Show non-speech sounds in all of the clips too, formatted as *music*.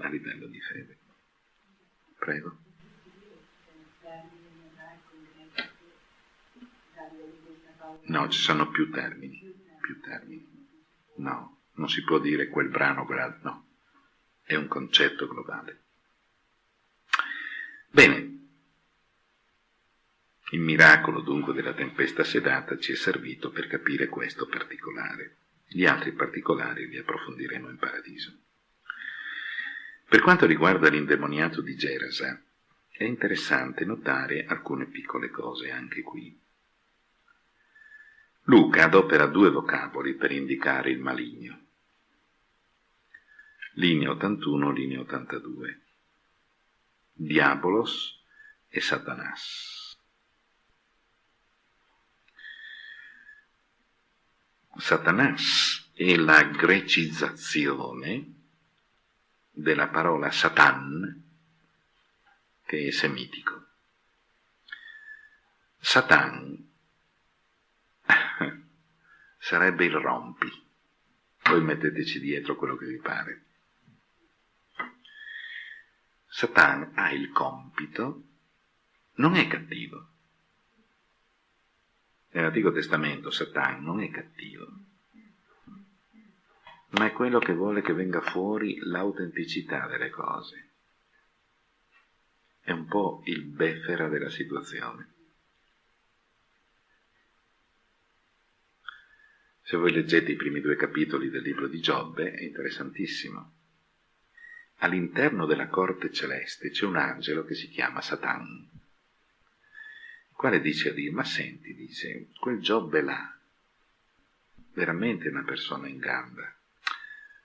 a livello di fede. Prego. No, ci sono più termini, più termini. No, non si può dire quel brano, quell'altro, no. È un concetto globale. Bene. Il miracolo dunque della tempesta sedata ci è servito per capire questo particolare. Gli altri particolari li approfondiremo in paradiso. Per quanto riguarda l'indemoniato di Gerasa, è interessante notare alcune piccole cose anche qui. Luca adopera due vocaboli per indicare il maligno. Linea 81, linea 82. Diabolos e Satanas. Satanas è la grecizzazione della parola Satan, che è semitico. Satan *laughs* sarebbe il rompi. Poi metteteci dietro quello che vi pare. Satan ha il compito, non è cattivo. Nell'Antico Testamento Satan non è cattivo, ma è quello che vuole che venga fuori l'autenticità delle cose. È un po' il befera della situazione. Se voi leggete i primi due capitoli del libro di Giobbe è interessantissimo. All'interno della corte celeste c'è un angelo che si chiama Satan, il quale dice a Dio, ma senti, dice, quel Giobbe là, veramente una persona in gamba,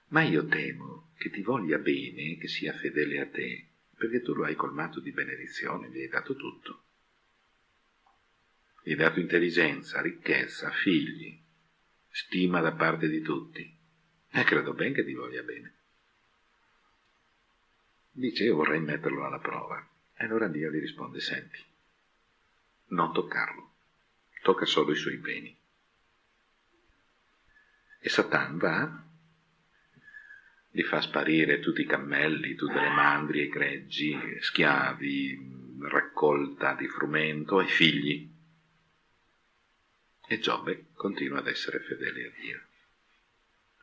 ma io temo che ti voglia bene, che sia fedele a te, perché tu lo hai colmato di benedizione, gli hai dato tutto. Gli hai dato intelligenza, ricchezza, figli, stima da parte di tutti. E credo ben che ti voglia bene. Dice, io vorrei metterlo alla prova. E allora Dio gli risponde, senti, non toccarlo, tocca solo i suoi beni. E Satan va li fa sparire tutti i cammelli, tutte le mandrie, i greggi, schiavi, raccolta di frumento e figli. E Giobbe continua ad essere fedele a Dio.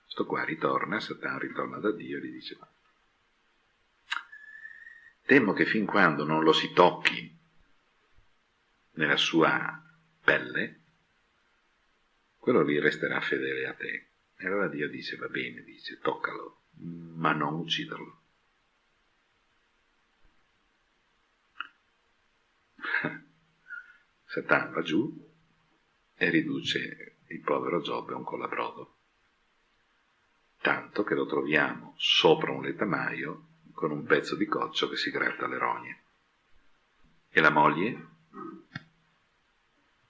Sto qua ritorna, Satan ritorna da Dio e gli dice temo che fin quando non lo si tocchi nella sua pelle, quello lì resterà fedele a te. E allora Dio dice, va bene, dice, toccalo, ma non ucciderlo. *laughs* Satan va giù e riduce il povero Giobbe a un colabrodo, tanto che lo troviamo sopra un letamaio con un pezzo di coccio che si gratta le rogne. E la moglie?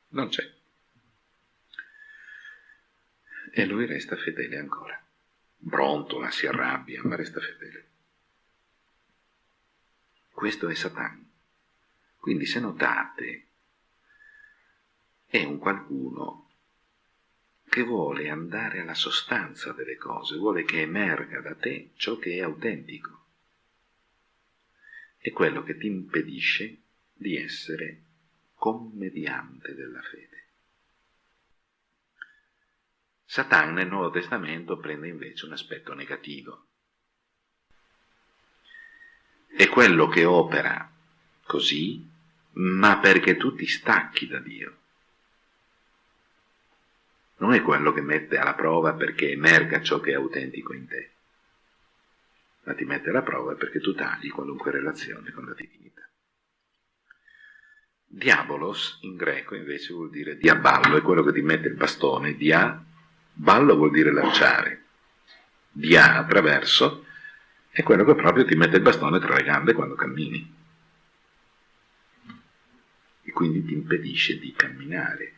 Non c'è. E lui resta fedele ancora brontola, si arrabbia, ma resta fedele. Questo è Satan. Quindi se notate, è un qualcuno che vuole andare alla sostanza delle cose, vuole che emerga da te ciò che è autentico. È quello che ti impedisce di essere commediante della fede. Satan nel Nuovo Testamento prende invece un aspetto negativo. È quello che opera così, ma perché tu ti stacchi da Dio. Non è quello che mette alla prova perché emerga ciò che è autentico in te, ma ti mette alla prova perché tu tagli qualunque relazione con la divinità. Diabolos in greco invece vuol dire diaballo, è quello che ti mette il bastone, dia Ballo vuol dire lanciare. Dia attraverso è quello che proprio ti mette il bastone tra le gambe quando cammini. E quindi ti impedisce di camminare.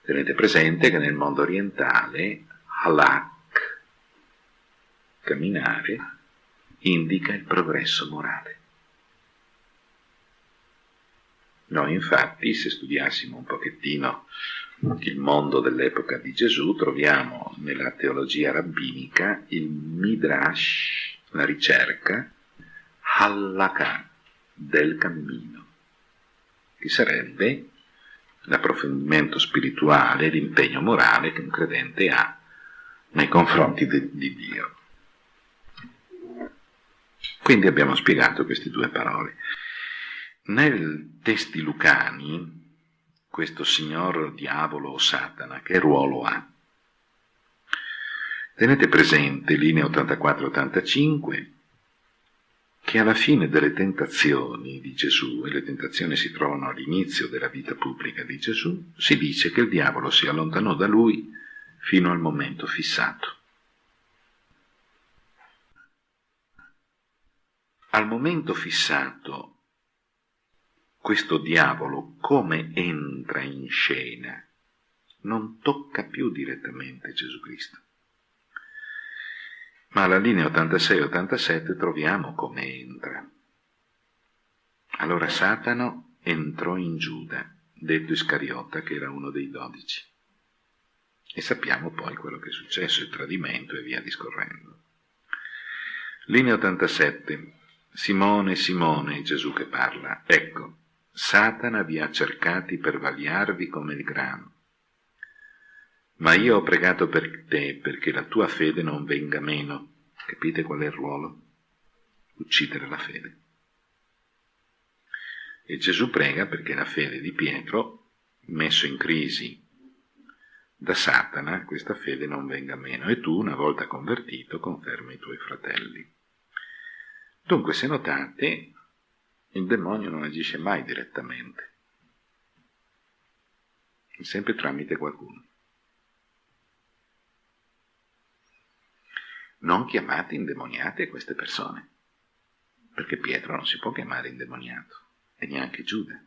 Tenete presente che nel mondo orientale halak, camminare, indica il progresso morale. Noi infatti, se studiassimo un pochettino il mondo dell'epoca di Gesù, troviamo nella teologia rabbinica il Midrash la ricerca halakha del cammino, che sarebbe l'approfondimento spirituale, l'impegno morale che un credente ha nei confronti di, di Dio. Quindi abbiamo spiegato queste due parole. Nel testi lucani, questo signor diavolo o Satana, che ruolo ha? Tenete presente, linea 84-85, che alla fine delle tentazioni di Gesù, e le tentazioni si trovano all'inizio della vita pubblica di Gesù, si dice che il diavolo si allontanò da lui fino al momento fissato. Al momento fissato, questo diavolo come entra in scena non tocca più direttamente Gesù Cristo. Ma alla linea 86-87 troviamo come entra. Allora Satano entrò in Giuda, detto Iscariota, che era uno dei dodici. E sappiamo poi quello che è successo, il tradimento e via discorrendo. Linea 87. Simone, Simone, Gesù che parla. Ecco, Satana vi ha cercati per vagliarvi come il grano. Ma io ho pregato per te perché la tua fede non venga meno. Capite qual è il ruolo? Uccidere la fede. E Gesù prega perché la fede di Pietro, messo in crisi da Satana questa fede non venga meno e tu, una volta convertito, conferma i tuoi fratelli. Dunque, se notate, il demonio non agisce mai direttamente, sempre tramite qualcuno. Non chiamate indemoniate queste persone, perché Pietro non si può chiamare indemoniato, e neanche Giuda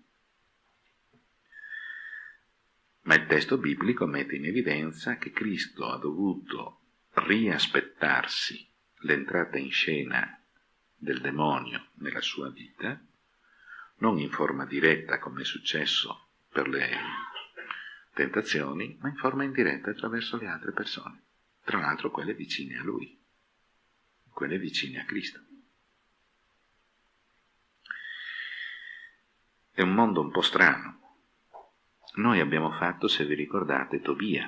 ma il testo biblico mette in evidenza che Cristo ha dovuto riaspettarsi l'entrata in scena del demonio nella sua vita, non in forma diretta come è successo per le tentazioni, ma in forma indiretta attraverso le altre persone, tra l'altro quelle vicine a lui, quelle vicine a Cristo. È un mondo un po' strano, noi abbiamo fatto, se vi ricordate, Tobia.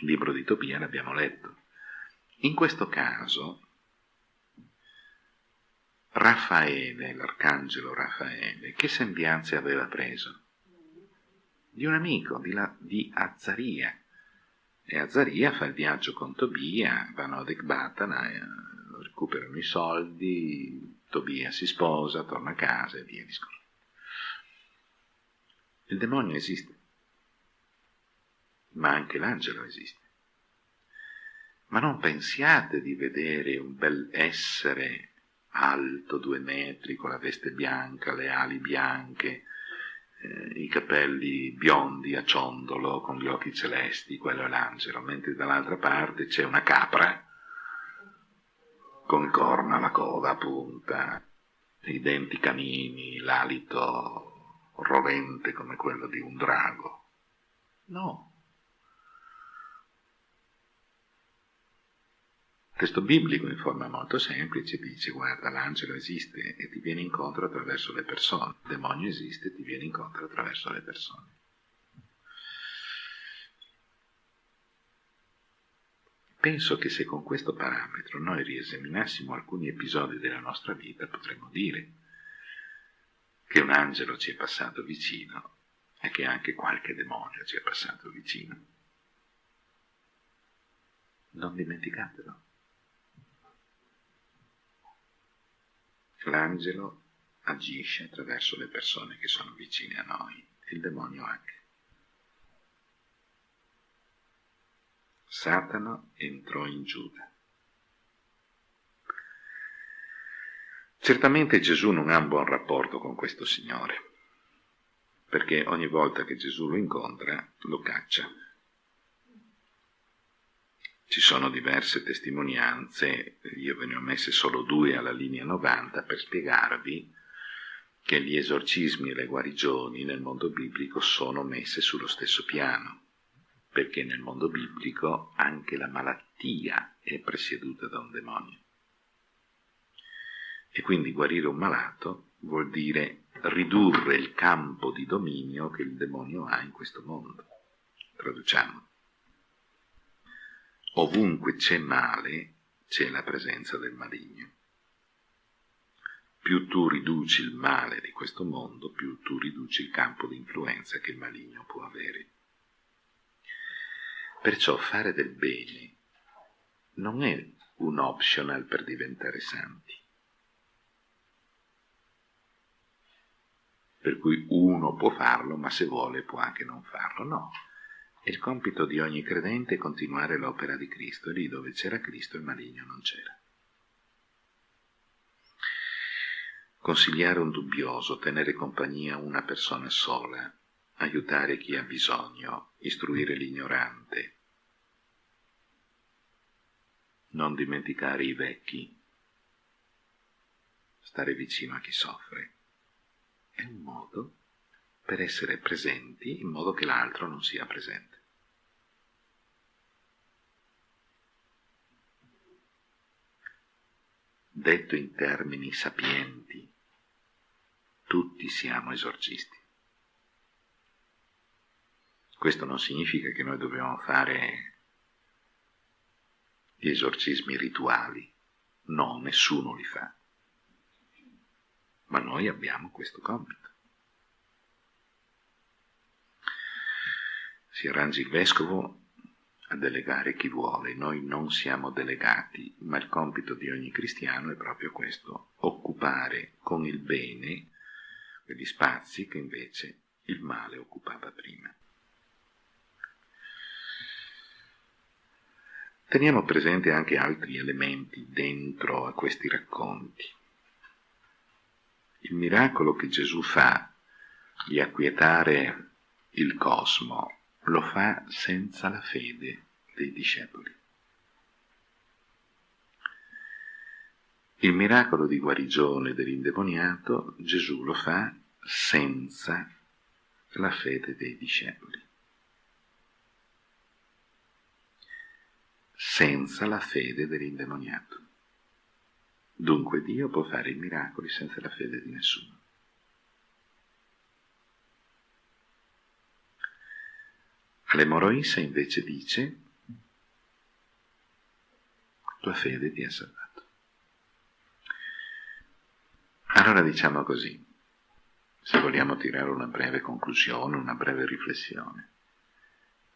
Il libro di Tobia l'abbiamo letto. In questo caso, Raffaele, l'arcangelo Raffaele, che sembianze aveva preso? Di un amico, di, la, di Azzaria. E Azzaria fa il viaggio con Tobia, vanno ad Ecbatana, eh, recuperano i soldi, Tobia si sposa, torna a casa e via discorrendo. Il demonio esiste, ma anche l'angelo esiste. Ma non pensiate di vedere un bel essere alto due metri, con la veste bianca, le ali bianche, eh, i capelli biondi a ciondolo, con gli occhi celesti, quello è l'angelo, mentre dall'altra parte c'è una capra con corna, la coda a punta, i denti canini, l'alito rovente come quello di un drago. No. Testo biblico in forma molto semplice dice guarda l'angelo esiste e ti viene incontro attraverso le persone, il demonio esiste e ti viene incontro attraverso le persone. Penso che se con questo parametro noi riesaminassimo alcuni episodi della nostra vita potremmo dire che un angelo ci è passato vicino e che anche qualche demonio ci è passato vicino. Non dimenticatelo. L'angelo agisce attraverso le persone che sono vicine a noi, il demonio anche. Satana entrò in Giuda. Certamente Gesù non ha un buon rapporto con questo Signore, perché ogni volta che Gesù lo incontra lo caccia. Ci sono diverse testimonianze, io ve ne ho messe solo due alla linea 90 per spiegarvi che gli esorcismi e le guarigioni nel mondo biblico sono messe sullo stesso piano, perché nel mondo biblico anche la malattia è presieduta da un demonio. E quindi guarire un malato vuol dire ridurre il campo di dominio che il demonio ha in questo mondo. Traduciamo. Ovunque c'è male, c'è la presenza del maligno. Più tu riduci il male di questo mondo, più tu riduci il campo di influenza che il maligno può avere. Perciò fare del bene non è un optional per diventare santi. Per cui uno può farlo, ma se vuole può anche non farlo. No, il compito di ogni credente continuare l'opera di Cristo, e lì dove c'era Cristo il maligno non c'era. Consigliare un dubbioso, tenere compagnia una persona sola, aiutare chi ha bisogno, istruire l'ignorante, non dimenticare i vecchi, stare vicino a chi soffre. È un modo per essere presenti in modo che l'altro non sia presente. Detto in termini sapienti, tutti siamo esorcisti. Questo non significa che noi dobbiamo fare gli esorcismi rituali. No, nessuno li fa. Ma noi abbiamo questo compito. Si arrangi il vescovo a delegare chi vuole, noi non siamo delegati, ma il compito di ogni cristiano è proprio questo, occupare con il bene quegli spazi che invece il male occupava prima. Teniamo presente anche altri elementi dentro a questi racconti. Il miracolo che Gesù fa di acquietare il cosmo lo fa senza la fede dei discepoli. Il miracolo di guarigione dell'indemoniato Gesù lo fa senza la fede dei discepoli. senza la fede dell'indemoniato. Dunque Dio può fare i miracoli senza la fede di nessuno. All'emoroissa invece dice, tua fede ti ha salvato. Allora diciamo così, se vogliamo tirare una breve conclusione, una breve riflessione,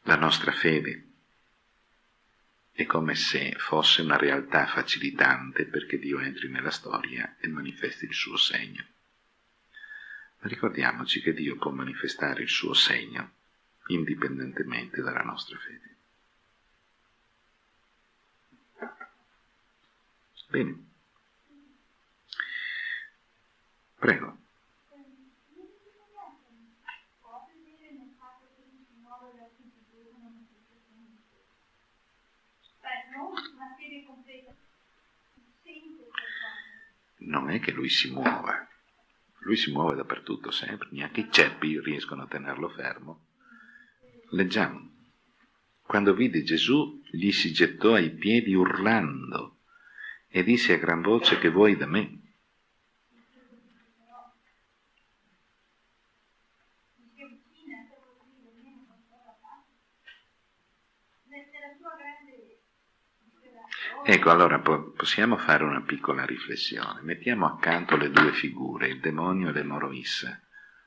la nostra fede è come se fosse una realtà facilitante perché Dio entri nella storia e manifesti il suo segno. Ma ricordiamoci che Dio può manifestare il suo segno indipendentemente dalla nostra fede. Bene. Prego. non è che lui si muova, lui si muove dappertutto sempre, neanche i ceppi riescono a tenerlo fermo. Leggiamo. Quando vide Gesù, gli si gettò ai piedi urlando e disse a gran voce che vuoi da me. Ecco, allora possiamo fare una piccola riflessione. Mettiamo accanto le due figure, il demonio e l'emoroissa.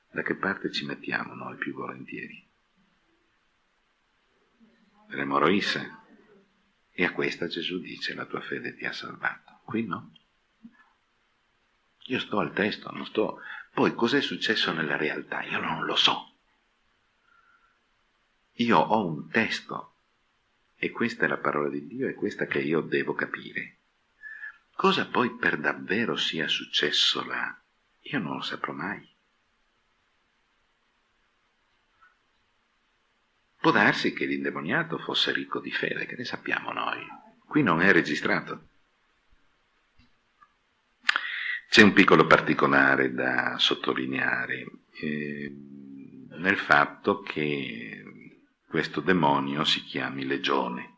Da che parte ci mettiamo noi più volentieri? L'emoroissa. E a questa Gesù dice, la tua fede ti ha salvato. Qui no. Io sto al testo, non sto... Poi cos'è successo nella realtà? Io non lo so. Io ho un testo e questa è la parola di Dio, è questa che io devo capire. Cosa poi per davvero sia successo là, io non lo saprò mai. Può darsi che l'indemoniato fosse ricco di fede, che ne sappiamo noi. Qui non è registrato. C'è un piccolo particolare da sottolineare eh, nel fatto che questo demonio si chiami legione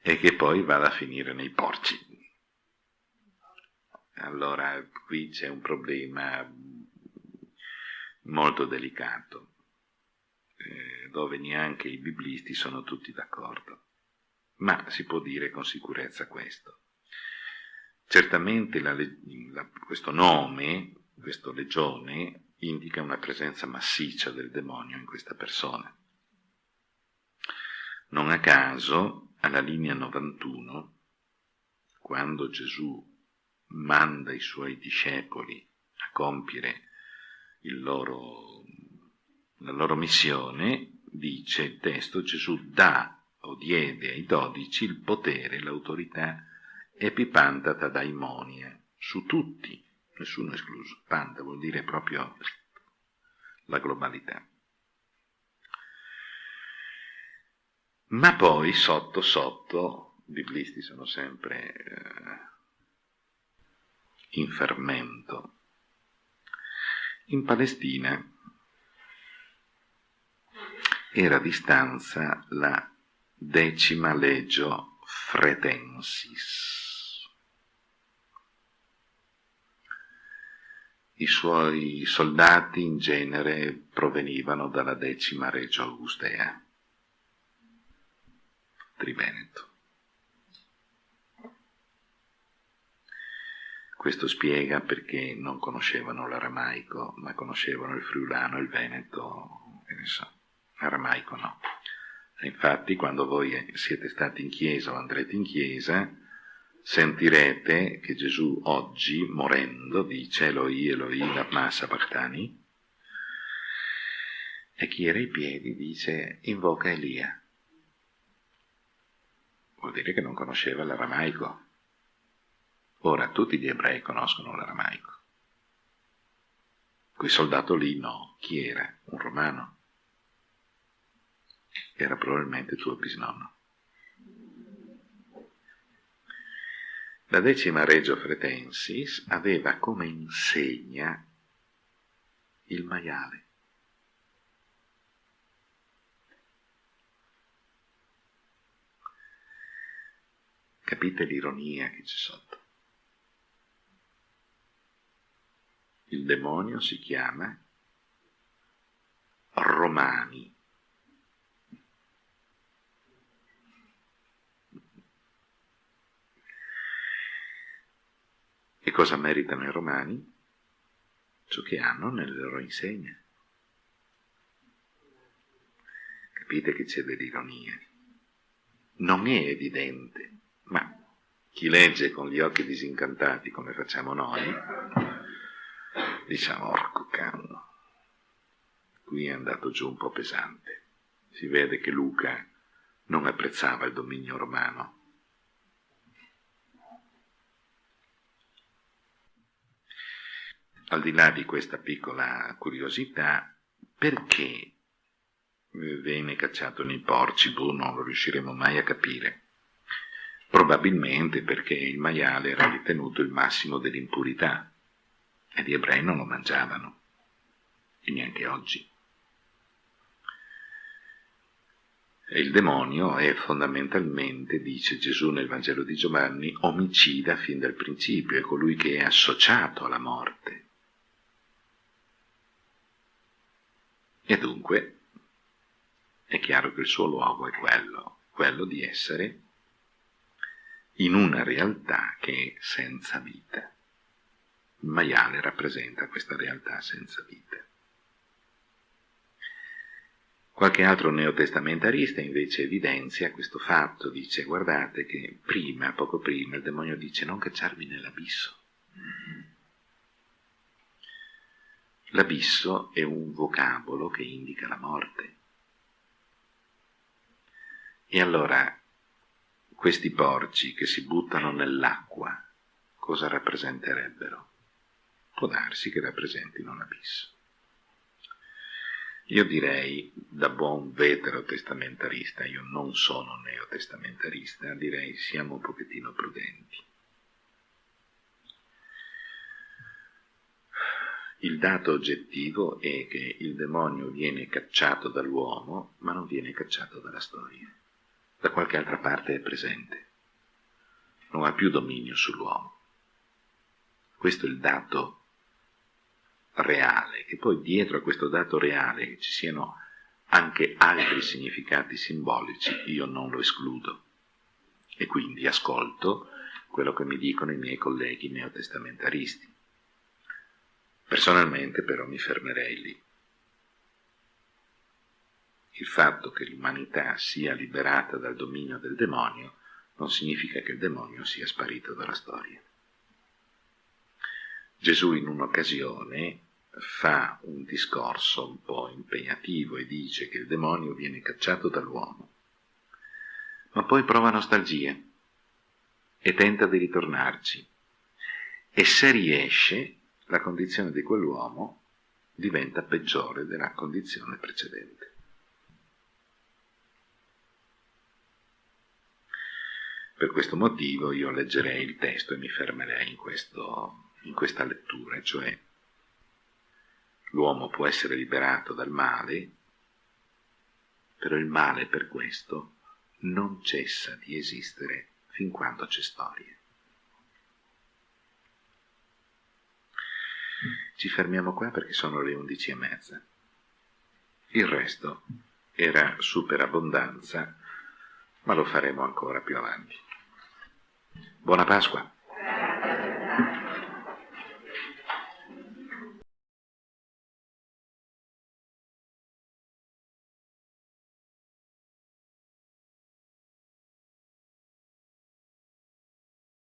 e che poi vada a finire nei porci. allora qui c'è un problema molto delicato, eh, dove neanche i biblisti sono tutti d'accordo. Ma si può dire con sicurezza questo. Certamente la, la, questo nome, questo legione, indica una presenza massiccia del demonio in questa persona. Non a caso, alla linea 91, quando Gesù manda i suoi discepoli a compiere loro, la loro missione, dice il testo, Gesù dà o diede ai dodici il potere, l'autorità epipantata daimonia su tutti, nessuno escluso. Panta vuol dire proprio la globalità. Ma poi sotto sotto, i biblisti sono sempre eh, in fermento. In Palestina era di stanza la decima legio fretensis. I suoi soldati in genere provenivano dalla decima regio Augustea, Triveneto. Questo spiega perché non conoscevano l'aramaico, ma conoscevano il friulano, il veneto, e ne so, aramaico no. Infatti quando voi siete stati in chiesa o andrete in chiesa, sentirete che Gesù oggi, morendo, dice Eloi, Eloi, lama sabachthani, e chi era ai piedi dice invoca Elia. Vuol dire che non conosceva l'aramaico. Ora tutti gli ebrei conoscono l'aramaico. Quel soldato lì no. Chi era? Un romano. Era probabilmente tuo bisnonno. La decima Regio Fretensis aveva come insegna il maiale. Capite l'ironia che c'è sotto? Il demonio si chiama Romani. E cosa meritano i romani? Ciò che hanno nelle loro insegne. Capite che c'è dell'ironia. Non è evidente, ma chi legge con gli occhi disincantati come facciamo noi, diciamo, orco canno, qui è andato giù un po' pesante. Si vede che Luca non apprezzava il dominio romano. Al di là di questa piccola curiosità, perché venne cacciato nei porci? Boh, non lo riusciremo mai a capire. Probabilmente perché il maiale era ritenuto il massimo dell'impurità e gli ebrei non lo mangiavano, e neanche oggi. Il demonio è fondamentalmente, dice Gesù nel Vangelo di Giovanni, omicida fin dal principio, è colui che è associato alla morte. E dunque è chiaro che il suo luogo è quello, quello di essere in una realtà che è senza vita. Il maiale rappresenta questa realtà senza vita. Qualche altro neotestamentarista invece evidenzia questo fatto, dice guardate che prima, poco prima, il demonio dice non cacciarvi nell'abisso. L'abisso è un vocabolo che indica la morte. E allora questi porci che si buttano nell'acqua cosa rappresenterebbero? può darsi che rappresentino un abisso. Io direi, da buon veterotestamentarista, io non sono neotestamentarista, direi siamo un pochettino prudenti. Il dato oggettivo è che il demonio viene cacciato dall'uomo, ma non viene cacciato dalla storia. Da qualche altra parte è presente. Non ha più dominio sull'uomo Questo è il dato reale, che poi dietro a questo dato reale ci siano anche altri significati simbolici, io non lo escludo. E quindi ascolto quello che mi dicono i miei colleghi neotestamentaristi. Personalmente però mi fermerei lì. Il fatto che l'umanità sia liberata dal dominio del demonio non significa che il demonio sia sparito dalla storia. Gesù in un'occasione fa un discorso un po' impegnativo e dice che il demonio viene cacciato dall'uomo, ma poi prova nostalgia e tenta di ritornarci. E se riesce, la condizione di quell'uomo diventa peggiore della condizione precedente. Per questo motivo io leggerei il testo e mi fermerei in, questo, in questa lettura, cioè l'uomo può essere liberato dal male, però il male per questo non cessa di esistere fin quando c'è storia. Ci fermiamo qua perché sono le undici e mezza. Il resto era superabbondanza, ma lo faremo ancora più avanti. Buona Pasqua!